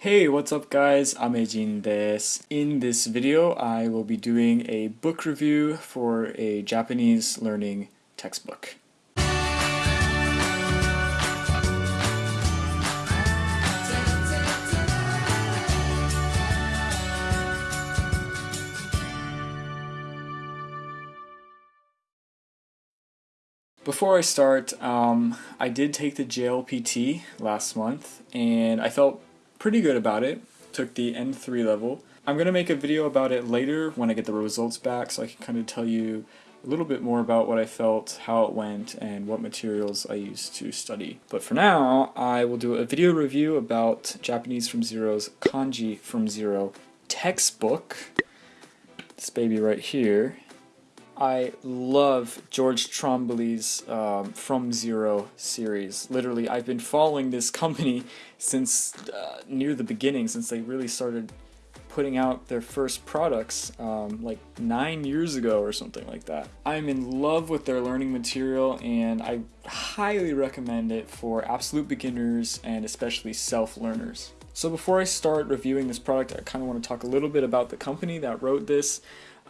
Hey, what's up guys? I'm Amejin desu. In this video, I will be doing a book review for a Japanese learning textbook. Before I start, um, I did take the JLPT last month, and I felt pretty good about it. Took the N3 level. I'm going to make a video about it later when I get the results back so I can kind of tell you a little bit more about what I felt, how it went, and what materials I used to study. But for now, I will do a video review about Japanese from Zero's Kanji from Zero textbook. This baby right here. I love George Trombley's um, From Zero series. Literally, I've been following this company since uh, near the beginning, since they really started putting out their first products um, like nine years ago or something like that. I'm in love with their learning material and I highly recommend it for absolute beginners and especially self-learners. So before I start reviewing this product, I kind of want to talk a little bit about the company that wrote this.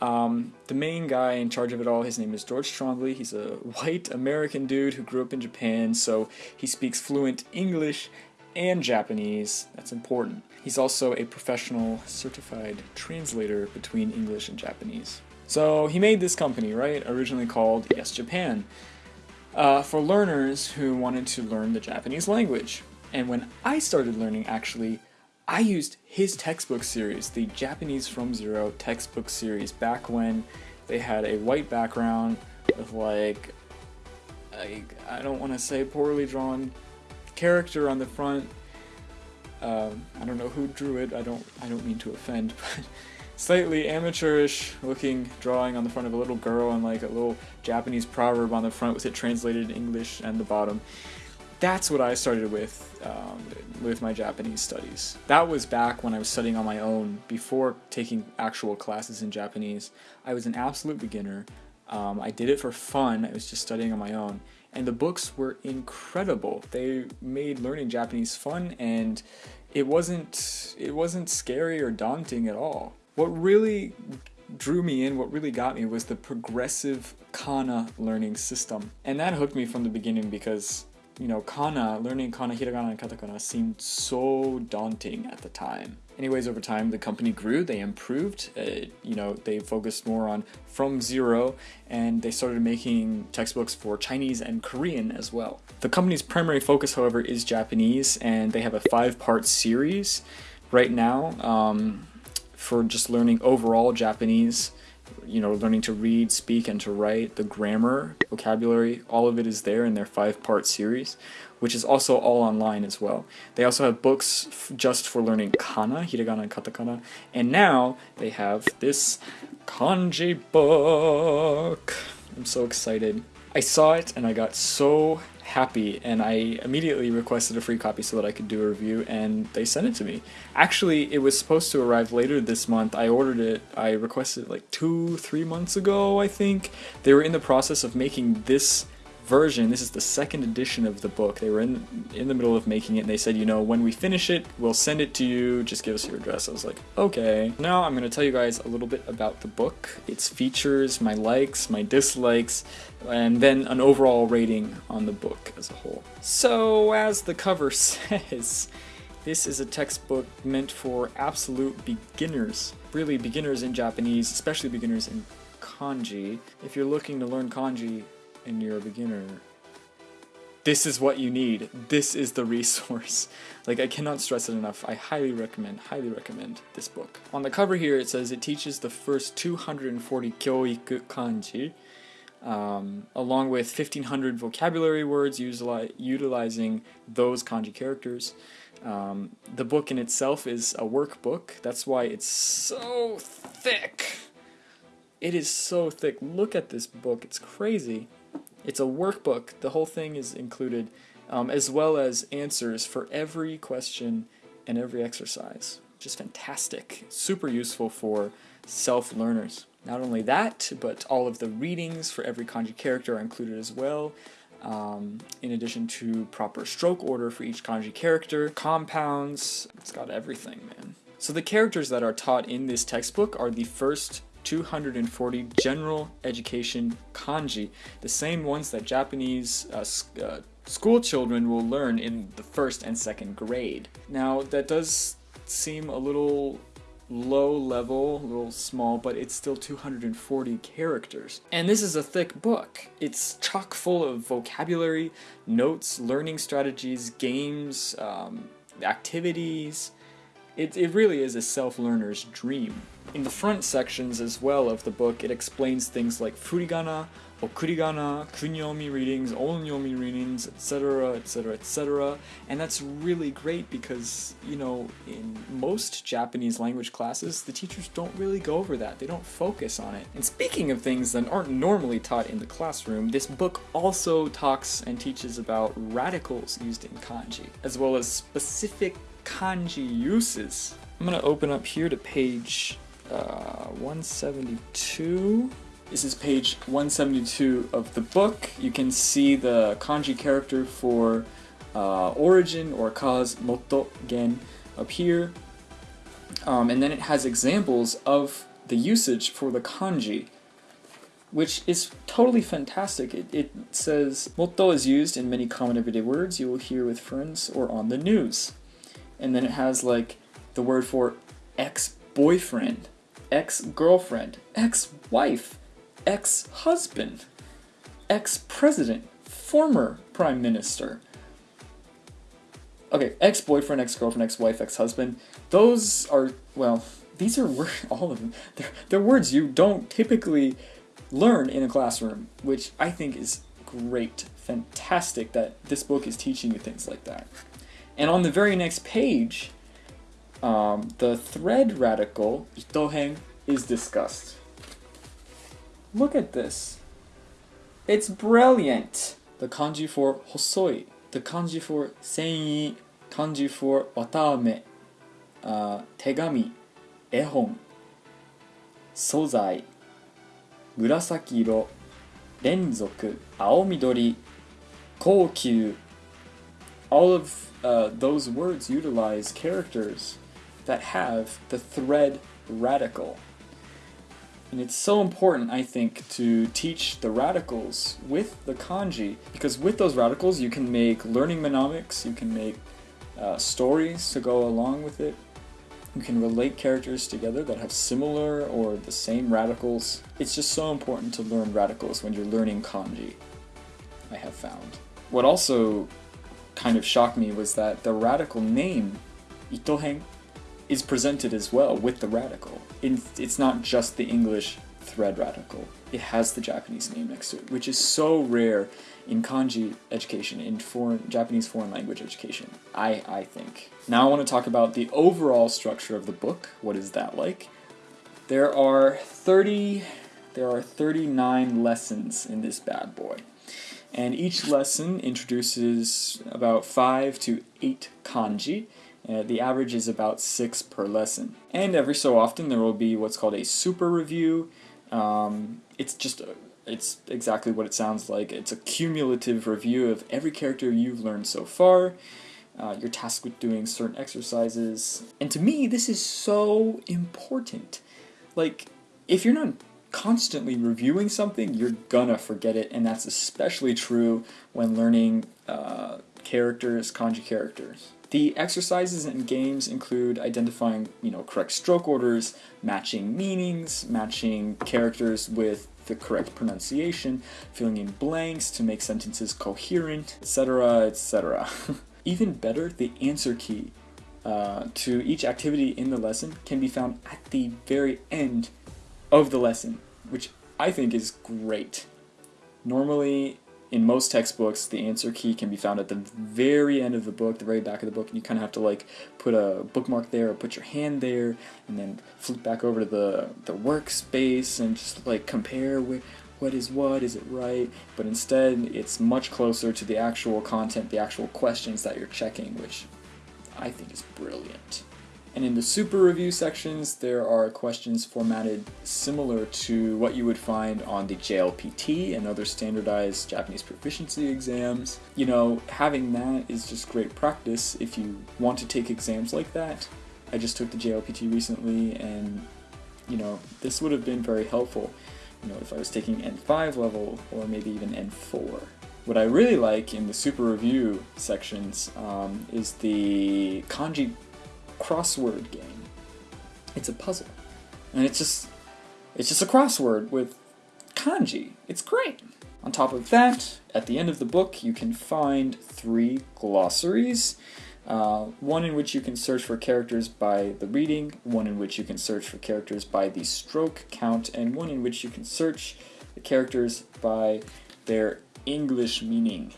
Um, the main guy in charge of it all, his name is George Trombley. He's a white American dude who grew up in Japan, so he speaks fluent English and Japanese. That's important. He's also a professional certified translator between English and Japanese. So he made this company, right? Originally called Yes Japan, uh, for learners who wanted to learn the Japanese language. And when I started learning, actually, I used his textbook series, the Japanese from Zero textbook series, back when they had a white background with like, I, I don't want to say poorly drawn character on the front. Um, I don't know who drew it. I don't. I don't mean to offend, but slightly amateurish looking drawing on the front of a little girl and like a little Japanese proverb on the front with it translated in English and the bottom that's what I started with um, with my Japanese studies. That was back when I was studying on my own before taking actual classes in Japanese. I was an absolute beginner. Um, I did it for fun. I was just studying on my own. And the books were incredible. They made learning Japanese fun and it wasn't it wasn't scary or daunting at all. What really drew me in, what really got me was the progressive kana learning system. And that hooked me from the beginning because you know, kana, learning kana, hiragana, and katakana seemed so daunting at the time. Anyways, over time, the company grew, they improved, uh, you know, they focused more on from zero, and they started making textbooks for Chinese and Korean as well. The company's primary focus, however, is Japanese, and they have a five-part series right now um, for just learning overall Japanese you know, learning to read, speak, and to write, the grammar, vocabulary, all of it is there in their five-part series, which is also all online as well. They also have books just for learning kana, hiragana and katakana, and now they have this kanji book. I'm so excited. I saw it and I got so happy and I immediately requested a free copy so that I could do a review and they sent it to me. Actually, it was supposed to arrive later this month. I ordered it, I requested it like two, three months ago, I think. They were in the process of making this version, this is the second edition of the book. They were in in the middle of making it and they said, you know, when we finish it, we'll send it to you, just give us your address. I was like, okay. Now I'm going to tell you guys a little bit about the book, its features, my likes, my dislikes, and then an overall rating on the book as a whole. So, as the cover says, this is a textbook meant for absolute beginners. Really beginners in Japanese, especially beginners in kanji. If you're looking to learn kanji, and you're a beginner, this is what you need. This is the resource. Like, I cannot stress it enough. I highly recommend, highly recommend this book. On the cover here, it says it teaches the first 240 kyoiku kanji, um, along with 1500 vocabulary words utilizing those kanji characters. Um, the book in itself is a workbook. That's why it's so thick. It is so thick. Look at this book. It's crazy. It's a workbook. The whole thing is included, um, as well as answers for every question and every exercise. Just fantastic. Super useful for self-learners. Not only that, but all of the readings for every kanji character are included as well. um, in addition to proper stroke order for each kanji character, compounds, it's got everything, man. So the characters that are taught in this textbook are the first 240 general education kanji, the same ones that Japanese uh, uh, school children will learn in the first and second grade. Now, that does seem a little low level, a little small, but it's still 240 characters. And this is a thick book. It's chock full of vocabulary, notes, learning strategies, games, um, activities. It, it really is a self-learner's dream. In the front sections as well of the book, it explains things like furigana, okurigana, kunyomi readings, onyomi readings, etc., etc., etc. And that's really great because, you know, in most Japanese language classes, the teachers don't really go over that. They don't focus on it. And speaking of things that aren't normally taught in the classroom, this book also talks and teaches about radicals used in kanji, as well as specific kanji uses. I'm gonna open up here to page uh, 172. This is page 172 of the book. You can see the kanji character for uh, origin or cause, moto, gen, up here. Um, and then it has examples of the usage for the kanji, which is totally fantastic. It, it says, moto is used in many common everyday words you will hear with friends or on the news. And then it has like the word for ex-boyfriend, ex-girlfriend, ex-wife, ex-husband, ex-president, former prime minister. Okay, ex-boyfriend, ex-girlfriend, ex-wife, ex-husband. Those are, well, these are words, all of them. They're, they're words you don't typically learn in a classroom, which I think is great, fantastic that this book is teaching you things like that. And on the very next page, um, the thread radical, itohen, is discussed. Look at this. It's brilliant. The kanji for hosoi, the kanji for sen'i, kanji for wataame, uh, tegami, ehon, sozai, murasaki iro, renzoku, aomidori, koukyu. All of uh, those words utilize characters that have the thread radical. And it's so important, I think, to teach the radicals with the kanji, because with those radicals you can make learning mnemonics, you can make uh, stories to go along with it, you can relate characters together that have similar or the same radicals. It's just so important to learn radicals when you're learning kanji, I have found. What also kind of shocked me was that the radical name, Itohen, is presented as well with the radical. It's not just the English thread radical. It has the Japanese name next to it, which is so rare in kanji education, in foreign Japanese foreign language education, I, I think. Now I want to talk about the overall structure of the book. What is that like? There are 30 there are 39 lessons in this bad boy. And each lesson introduces about 5 to 8 kanji, uh, the average is about six per lesson. And every so often there will be what's called a super review. Um, it's just, a, it's exactly what it sounds like. It's a cumulative review of every character you've learned so far. Uh, you're tasked with doing certain exercises. And to me, this is so important. Like, if you're not constantly reviewing something, you're gonna forget it, and that's especially true when learning uh, characters, kanji characters. The exercises and games include identifying, you know, correct stroke orders, matching meanings, matching characters with the correct pronunciation, filling in blanks to make sentences coherent, etc., etc. Even better, the answer key uh, to each activity in the lesson can be found at the very end of the lesson, which I think is great. Normally, in most textbooks, the answer key can be found at the very end of the book, the very back of the book, and you kind of have to like put a bookmark there or put your hand there, and then flip back over to the the workspace and just like compare what is what, is it right? But instead, it's much closer to the actual content, the actual questions that you're checking, which I think is brilliant. And in the super review sections, there are questions formatted similar to what you would find on the JLPT and other standardized Japanese proficiency exams. You know, having that is just great practice if you want to take exams like that. I just took the JLPT recently and, you know, this would have been very helpful, you know, if I was taking N5 level or maybe even N4. What I really like in the super review sections um, is the kanji crossword game. It's a puzzle. And it's just it's just a crossword with kanji. It's great. On top of that, at the end of the book, you can find three glossaries. Uh, one in which you can search for characters by the reading, one in which you can search for characters by the stroke count, and one in which you can search the characters by their English meaning.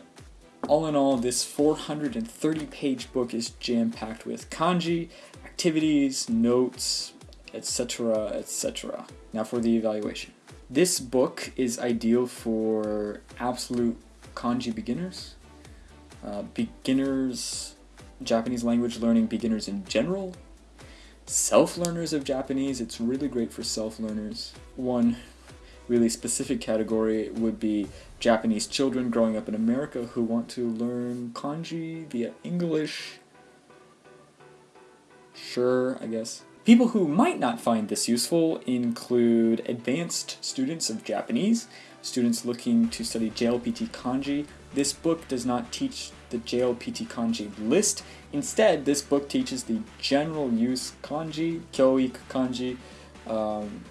All in all, this 430 page book is jam packed with kanji, activities, notes, etc., etc. Now for the evaluation. This book is ideal for absolute kanji beginners, uh, beginners, Japanese language learning beginners in general, self learners of Japanese. It's really great for self learners. One really specific category would be Japanese children growing up in America who want to learn kanji via English. Sure, I guess. People who might not find this useful include advanced students of Japanese, students looking to study JLPT kanji. This book does not teach the JLPT kanji list. Instead, this book teaches the general use kanji, kyoiku kanji, um,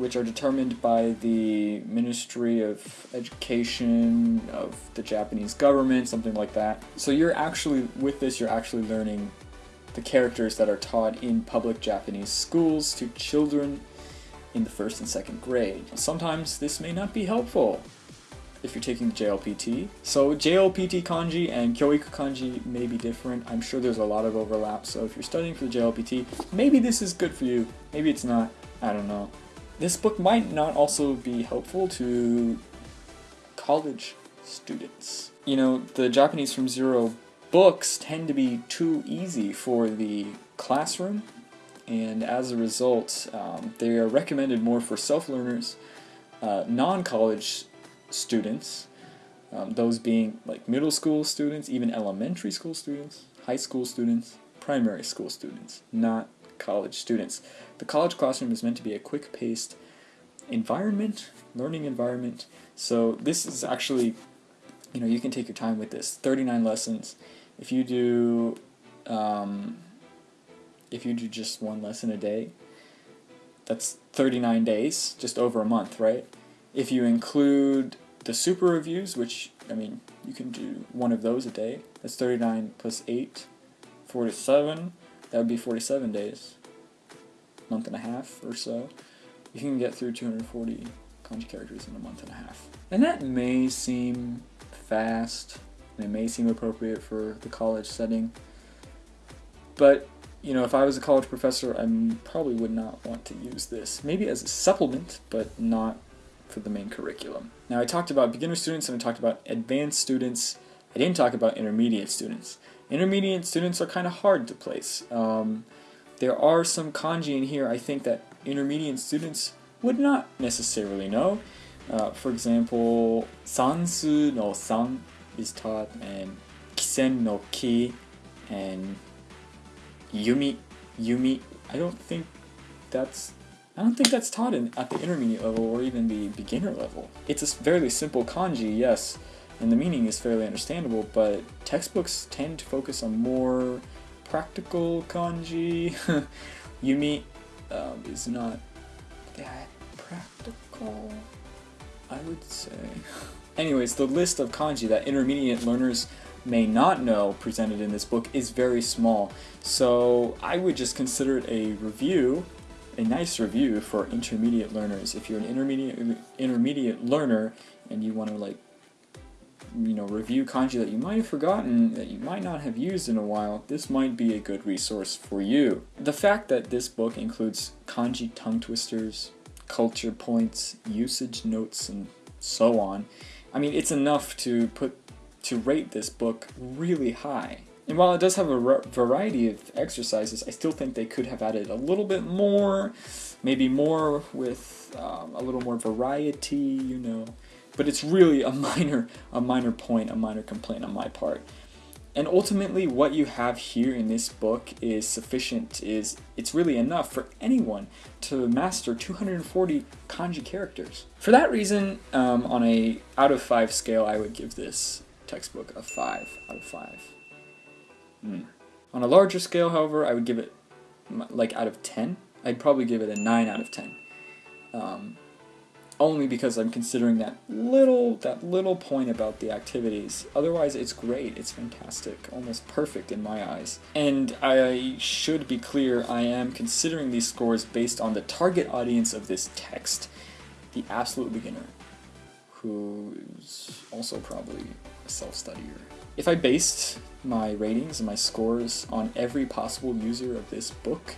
which are determined by the Ministry of Education of the Japanese government, something like that. So you're actually, with this, you're actually learning the characters that are taught in public Japanese schools to children in the first and second grade. Sometimes this may not be helpful if you're taking the JLPT. So JLPT kanji and Kyoiku kanji may be different. I'm sure there's a lot of overlap, so if you're studying for the JLPT, maybe this is good for you, maybe it's not, I don't know. This book might not also be helpful to college students. You know, the Japanese from Zero books tend to be too easy for the classroom, and as a result, um, they are recommended more for self-learners, uh, non-college students, um, those being like middle school students, even elementary school students, high school students, primary school students, not college students. The college classroom is meant to be a quick-paced environment, learning environment. So this is actually, you know, you can take your time with this. 39 lessons. If you do, um, if you do just one lesson a day, that's 39 days, just over a month, right? If you include the super reviews, which, I mean, you can do one of those a day, that's 39 plus 8, 47, that would be 47 days month and a half or so, you can get through 240 kanji characters in a month and a half. And that may seem fast, and it may seem appropriate for the college setting, but you know, if I was a college professor, I probably would not want to use this. Maybe as a supplement, but not for the main curriculum. Now I talked about beginner students and I talked about advanced students. I didn't talk about intermediate students. Intermediate students are kind of hard to place. Um, there are some kanji in here I think that intermediate students would not necessarily know. Uh, for example, sansu no san is taught, and kisen no ki, and yumi, yumi. I don't think that's I don't think that's taught in, at the intermediate level or even the beginner level. It's a fairly simple kanji, yes, and the meaning is fairly understandable, but textbooks tend to focus on more practical kanji. Yumi um, is not that practical, I would say. Anyways, the list of kanji that intermediate learners may not know presented in this book is very small, so I would just consider it a review, a nice review for intermediate learners. If you're an intermediate intermediate learner and you want to like you know, review kanji that you might have forgotten, that you might not have used in a while, this might be a good resource for you. The fact that this book includes kanji tongue twisters, culture points, usage notes, and so on, I mean, it's enough to put to rate this book really high. And while it does have a variety of exercises, I still think they could have added a little bit more, maybe more with um, a little more variety, you know. But it's really a minor, a minor point, a minor complaint on my part. And ultimately what you have here in this book is sufficient, is it's really enough for anyone to master 240 kanji characters. For that reason, um, on a out of 5 scale, I would give this textbook a 5 out of 5. Mm. On a larger scale, however, I would give it like out of 10. I'd probably give it a 9 out of 10. Um, only because I'm considering that little that little point about the activities. Otherwise, it's great. It's fantastic, almost perfect in my eyes. And I should be clear, I am considering these scores based on the target audience of this text, the absolute beginner, who is also probably a self-studier. If I based my ratings and my scores on every possible user of this book,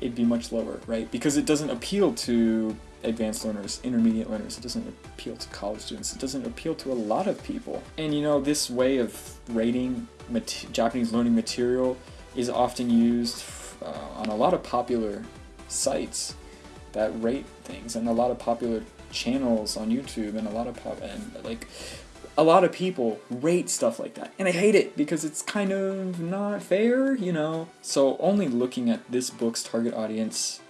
it'd be much lower, right? Because it doesn't appeal to advanced learners, intermediate learners. It doesn't appeal to college students. It doesn't appeal to a lot of people. And you know, this way of rating Japanese learning material is often used uh, on a lot of popular sites that rate things and a lot of popular channels on YouTube and a lot of pop and like a lot of people rate stuff like that and I hate it because it's kind of not fair, you know. So only looking at this book's target audience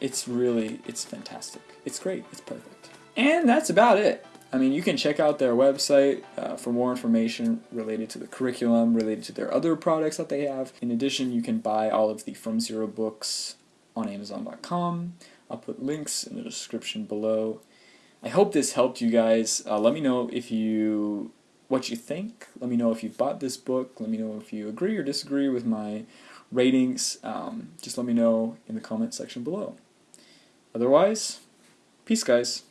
it's really, it's fantastic. It's great. It's perfect. And that's about it. I mean, you can check out their website uh, for more information related to the curriculum, related to their other products that they have. In addition, you can buy all of the From Zero books on Amazon.com. I'll put links in the description below. I hope this helped you guys. Uh, let me know if you what you think. Let me know if you bought this book. Let me know if you agree or disagree with my ratings. Um, just let me know in the comment section below. Otherwise, peace guys.